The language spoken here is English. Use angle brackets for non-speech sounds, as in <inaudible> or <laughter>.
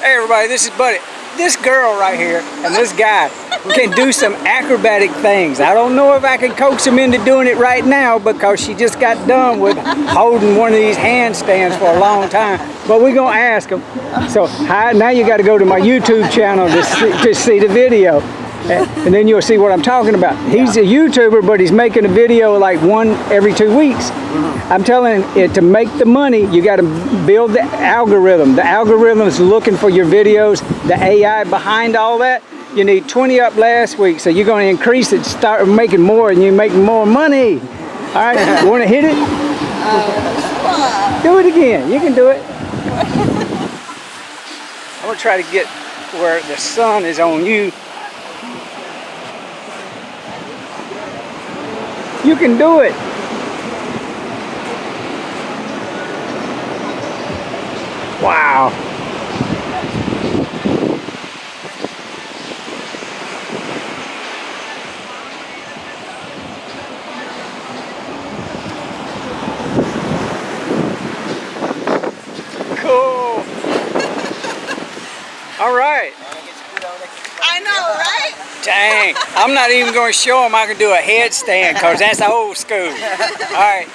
Hey everybody, this is Buddy. This girl right here and this guy can do some acrobatic things. I don't know if I can coax him into doing it right now because she just got done with holding one of these handstands for a long time. But we're gonna ask him. So hi, now you got to go to my YouTube channel to see, to see the video. <laughs> And then you'll see what I'm talking about. He's a YouTuber, but he's making a video like one every two weeks. Uh-huh. I'm telling it to make the money, you got to build the algorithm. The algorithm is looking for your videos, the AI behind all that. You need 20 up last week, so you're going to increase it, start making more, and you make more money. All right, you want to hit it? Do it again. You can do it. <laughs> I'm going to try to get where the sun is on you. You can do it. Wow. Cool. All right. I know, right? Dang. I'm not even going to show him I can do a headstand because that's old school. All right.